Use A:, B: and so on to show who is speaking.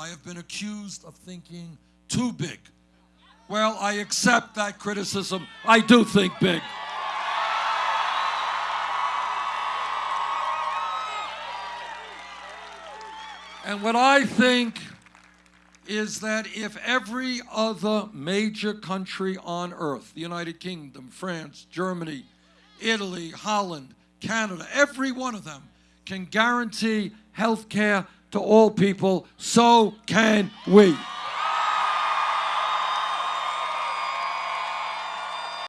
A: I have been accused of thinking too big. Well, I accept that criticism. I do think big. And what I think is that if every other major country on earth, the United Kingdom, France, Germany, Italy, Holland, Canada, every one of them can guarantee health care to all people, so can we.